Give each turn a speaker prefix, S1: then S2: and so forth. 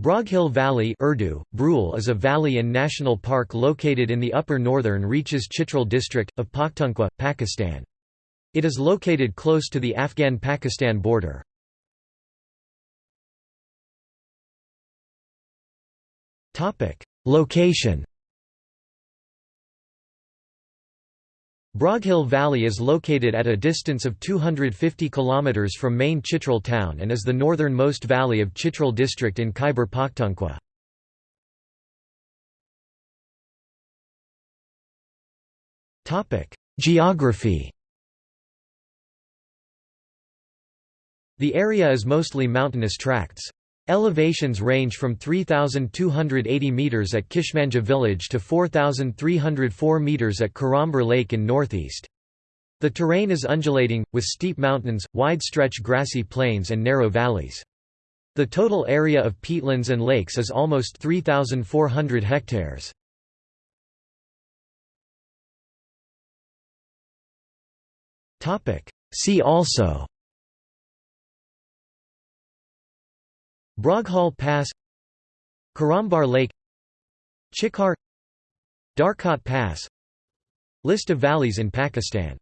S1: Broghil Valley Urdu, Brule is a valley and national park located in the upper northern reaches Chitral district, of Pakhtunkhwa, Pakistan. It is located close to the Afghan-Pakistan border. Location Broghil Valley is located at a distance of 250 km from main Chitral town and is the northernmost valley of Chitral district in Khyber Pakhtunkhwa. Geography The area is mostly mountainous tracts. Elevations range from 3,280 metres at Kishmanja village to 4,304 metres at Karambar Lake in northeast. The terrain is undulating, with steep mountains, wide-stretch grassy plains and narrow valleys. The total area of peatlands and lakes is almost 3,400 hectares. See also Broghil Pass Karambar Lake Chikar Darkot Pass. List of valleys in Pakistan